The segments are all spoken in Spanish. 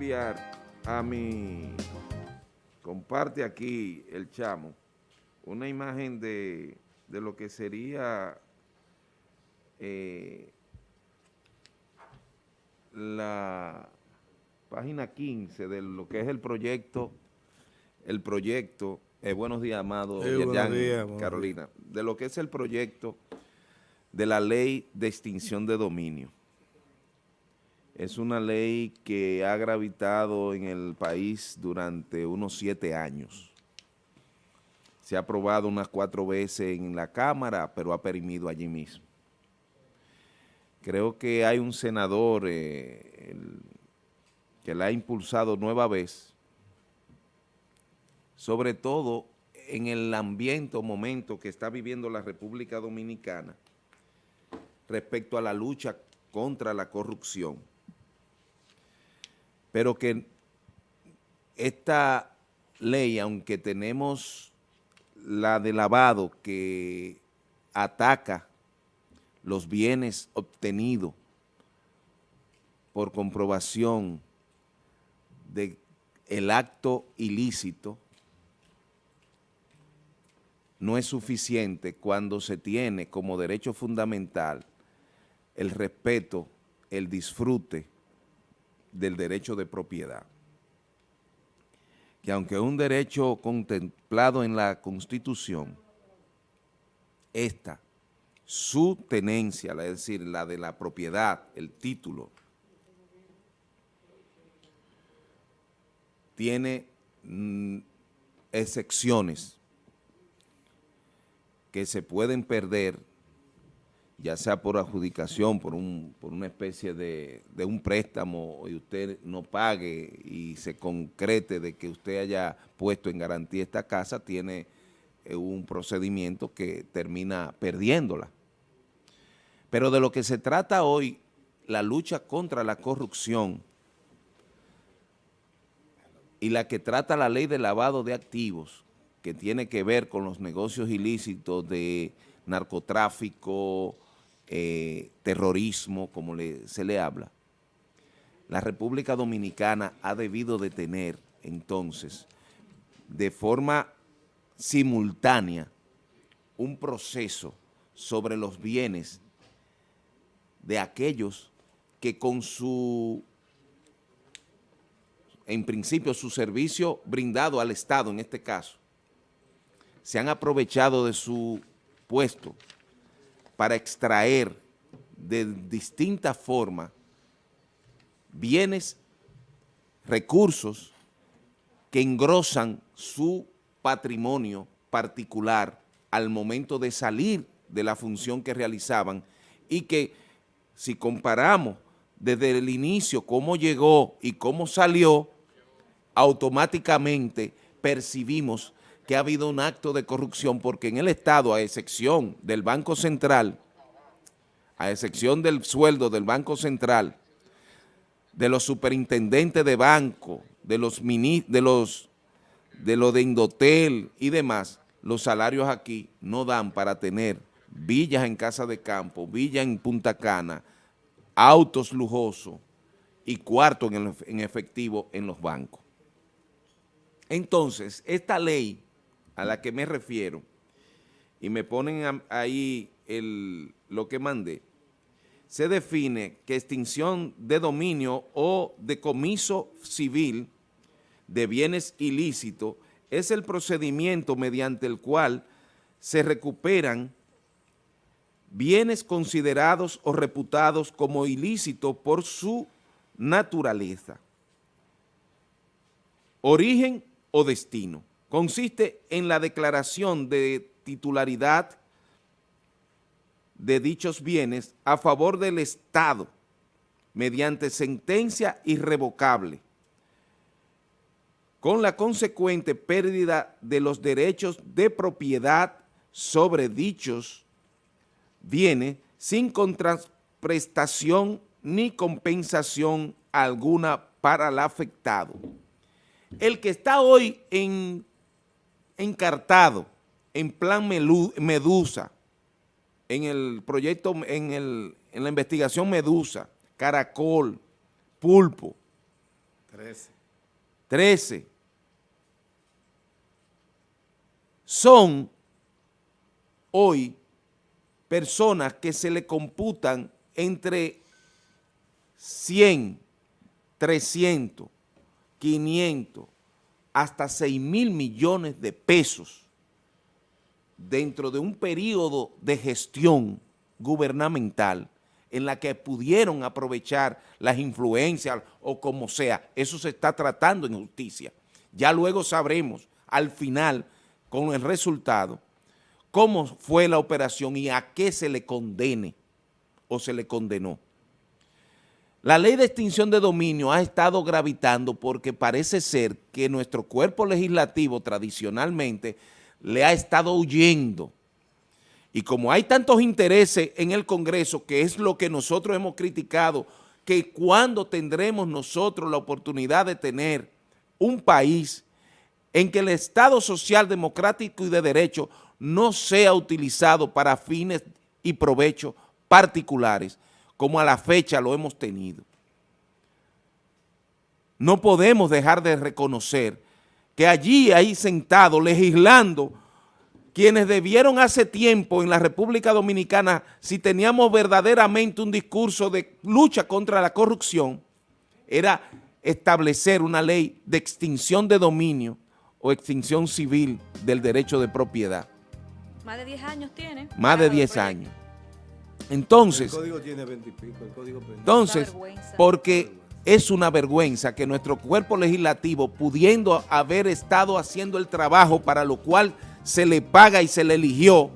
enviar a mi, comparte aquí el chamo, una imagen de, lo que sería eh, la página 15 de lo que es el proyecto, el proyecto, eh, buenos días, amado Carolina, de lo que es el proyecto de la ley de extinción de dominio. Es una ley que ha gravitado en el país durante unos siete años. Se ha aprobado unas cuatro veces en la Cámara, pero ha perimido allí mismo. Creo que hay un senador eh, que la ha impulsado nueva vez, sobre todo en el ambiente o momento que está viviendo la República Dominicana respecto a la lucha contra la corrupción pero que esta ley, aunque tenemos la de lavado que ataca los bienes obtenidos por comprobación de el acto ilícito, no es suficiente cuando se tiene como derecho fundamental el respeto, el disfrute del derecho de propiedad. Que aunque un derecho contemplado en la Constitución, esta, su tenencia, es decir, la de la propiedad, el título, tiene mm, excepciones que se pueden perder ya sea por adjudicación, por, un, por una especie de, un préstamo y usted no pague y se concrete de que usted haya puesto en garantía esta casa, tiene eh, un procedimiento que termina perdiéndola. Pero de lo que se trata hoy, la lucha contra la corrupción y la que trata la ley de lavado de activos, que tiene que ver con los negocios ilícitos de narcotráfico, eh, terrorismo, como se le habla, la República Dominicana ha debido de tener entonces de forma simultánea un proceso sobre los bienes de aquellos que con su, en principio, su servicio brindado al Estado, en este caso, se han aprovechado de su puesto para extraer de distintas formas bienes, recursos que engrosan su patrimonio particular al momento de salir de la función que realizaban y que si comparamos desde el inicio cómo llegó y cómo salió, automáticamente percibimos que ha habido un acto de corrupción porque en el Estado, a excepción del Banco Central, a excepción del sueldo del Banco Central, de los superintendentes de banco, de los de los de lo de Indotel y demás, los salarios aquí no dan para tener villas en casa de campo, villas en Punta Cana, autos lujosos y cuartos en efectivo en los bancos. Entonces, esta ley a la que me refiero, y me ponen ahí el, lo que mandé, se define que extinción de dominio o decomiso civil de bienes ilícitos es el procedimiento mediante el cual se recuperan bienes considerados o reputados como ilícitos por su naturaleza, origen o destino consiste en la declaración de titularidad de dichos bienes a favor del Estado mediante sentencia irrevocable, con la consecuente pérdida de los derechos de propiedad sobre dichos bienes sin contraprestación ni compensación alguna para el afectado. El que está hoy en encartado en plan Medusa, en el proyecto, en, la investigación Medusa, Caracol, Pulpo, 13. 13. Son hoy personas que se le computan entre 100, 300, 500, hasta 6 mil millones de pesos dentro de un periodo de gestión gubernamental en la que pudieron aprovechar las influencias o como sea. Eso se está tratando en justicia. Ya luego sabremos al final con el resultado cómo fue la operación y a qué se le condene o se le condenó. La ley de extinción de dominio ha estado gravitando porque parece ser que nuestro cuerpo legislativo tradicionalmente le ha estado huyendo. Y como hay tantos intereses en el Congreso, que es lo que nosotros hemos criticado, que cuando tendremos nosotros la oportunidad de tener un país en que el Estado social, democrático y de derecho no sea utilizado para fines y provechos particulares, como a la fecha lo hemos tenido. No podemos dejar de reconocer que allí, ahí sentado, legislando, quienes debieron hace tiempo en la República Dominicana, si teníamos verdaderamente un discurso de lucha contra la corrupción, era establecer una ley de extinción de dominio o extinción civil del derecho de propiedad. Más de 10 años tiene. Más de 10 años. Entonces, el código tiene 20 y pico, el código entonces, porque es una vergüenza que nuestro cuerpo legislativo, pudiendo haber estado haciendo el trabajo para lo cual se le paga y se le eligió,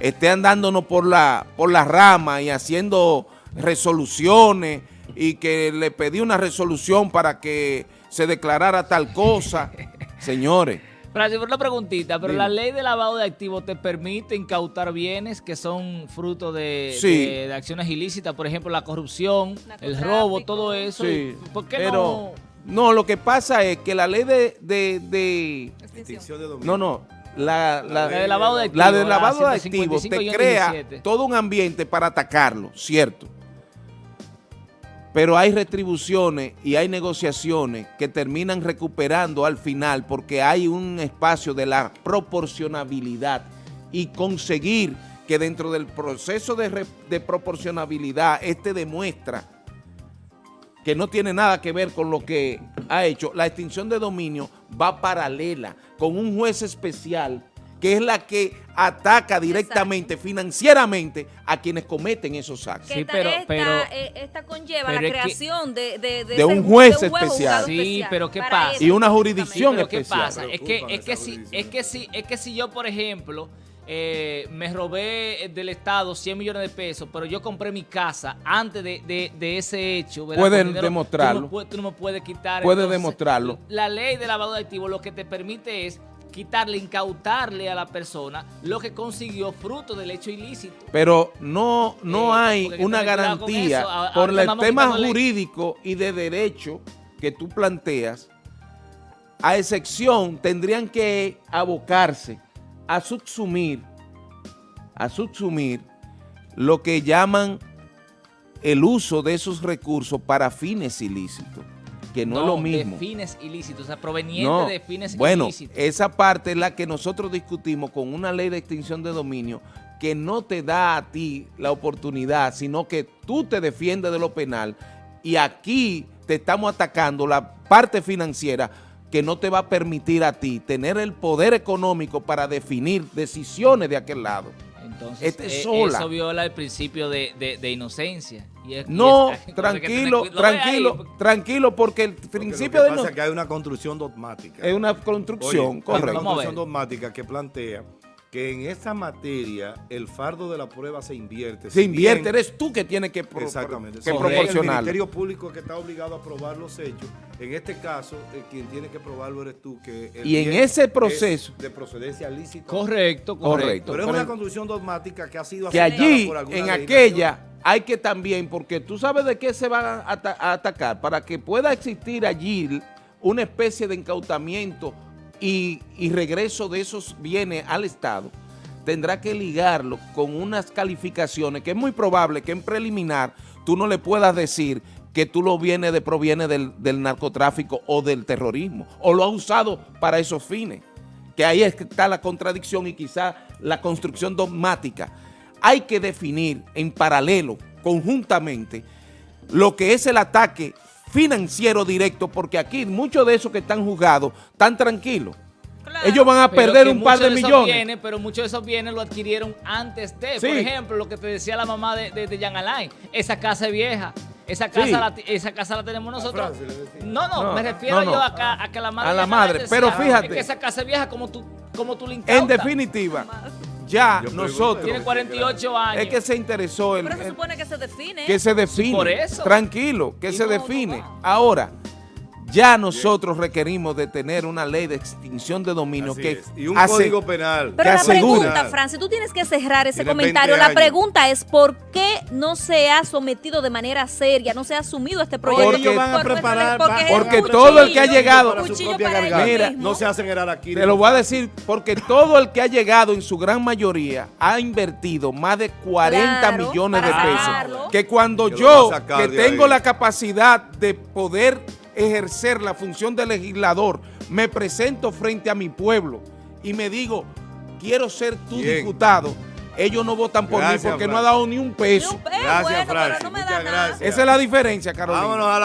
esté andándonos por la, por la rama y haciendo resoluciones y que le pedí una resolución para que se declarara tal cosa. Señores, por una preguntita, pero la ley de lavado de activos te permite incautar bienes que son fruto de, acciones ilícitas, por ejemplo, la corrupción, el robo, todo eso. Sí. ¿Por qué no? No, lo que pasa es que la ley de... de, de no, no. La, la, de lavado de activos, la de lavado de activos te crea todo un ambiente para atacarlo, ¿cierto? Pero hay retribuciones y hay negociaciones que terminan recuperando al final porque hay un espacio de la proporcionabilidad y conseguir que dentro del proceso de, proporcionabilidad este demuestra que no tiene nada que ver con lo que ha hecho, la extinción de dominio va paralela con un juez especial que es la que ataca directamente, financieramente, a quienes cometen esos actos. Sí, pero, pero, eh, esta, conlleva la creación de, de, un juez especial. Sí, pero ¿qué pasa? Y una jurisdicción especial. ¿qué pasa? Es que, es, que si, es, que si, es que si yo, por ejemplo... Eh, me robé del Estado 100 millones de pesos, pero yo compré mi casa antes de, de, ese hecho. Pueden demostrarlo. Tú no, me puedes quitar. Puedes demostrarlo. La ley de lavado de activos lo que te permite es quitarle, incautarle a la persona lo que consiguió fruto del hecho ilícito. Pero no, no eh, hay una garantía por el tema jurídico y de derecho que tú planteas, a excepción tendrían que abocarse a subsumir, a subsumir lo que llaman el uso de esos recursos para fines ilícitos que no, es lo mismo. de fines ilícitos, o sea, proveniente de fines bueno, ilícitos. Bueno, esa parte es la que nosotros discutimos con una ley de extinción de dominio que no te da a ti la oportunidad, sino que tú te defiendes de lo penal y aquí te estamos atacando la parte financiera que no te va a permitir a ti tener el poder económico para definir decisiones de aquel lado. Entonces, este eh, eso viola el principio de, inocencia. no, tranquilo, tranquilo, tranquilo, porque el principio de... Pasa que hay una construcción dogmática. Es una construcción, correcto. Hay una construcción dogmática que plantea que en esa materia el fardo de la prueba se invierte. Se invierte, eres tú que tienes que, pro exactamente. que proporcionar. El Ministerio Público que está obligado a probar los hechos. En este caso, eh, quien tiene que probarlo eres tú. Que y en ese proceso... De procedencia lícita. Correcto, correcto. Pero es una construcción dogmática que ha sido Que allí, en aquella, hay que también, porque tú sabes de qué se va a, a atacar, para que pueda existir allí una especie de incautamiento y, regreso de esos bienes al Estado, tendrá que ligarlo con unas calificaciones que es muy probable que en preliminar tú no le puedas decir que tú lo vienes de proviene del, del narcotráfico o del terrorismo, o lo has usado para esos fines, que ahí está la contradicción y quizá la construcción dogmática. Hay que definir en paralelo, conjuntamente, lo que es el ataque financiero directo, porque aquí muchos de esos que están juzgados están tranquilos. Claro. Ellos van a perder un par de millones. bienes, pero muchos de esos bienes lo adquirieron antes de. Sí. Por ejemplo, lo que te decía la mamá de, de, de Jan Alain, esa casa es vieja. Esa casa, Sí. la, esa casa la tenemos nosotros. No, no, No, me refiero no, no. yo a, a que la madre. A la madre, decía, pero fíjate. es que esa casa es vieja como tú, como tú le En definitiva, ya nosotros, Tiene 48 años. es que se interesó el, Pero se supone que se define. que se define. por eso. Tranquilo, que Y se no, define. no va. Ahora, ya nosotros requerimos de tener una ley de extinción de dominio Así que es. Y un hace- código penal. Pero que la pregunta, Francis, tú tienes que cerrar ese Tiene comentario. 20 La pregunta es ¿por qué no se ha sometido de manera seria, no se ha asumido este proyecto? Porque ellos van a preparar- porque un todo el que ha llegado- para su propia para mismos. No se hacen herar aquí. Te lo voy a decir porque todo el que ha llegado en su gran mayoría ha invertido más de 40 Claro, millones de pesos. sacarlo. Que cuando Que yo, que tengo ahí. la capacidad de poder ejercer la función de legislador, me presento frente a mi pueblo y me digo, quiero ser tu Bien. diputado, ellos no votan por Gracias, mí porque no ha dado ni un Ni peso. un Gracias, bueno, pero Francis. no me da Muchas nada. gracias. Esa es la diferencia, Carolina. Vámonos a la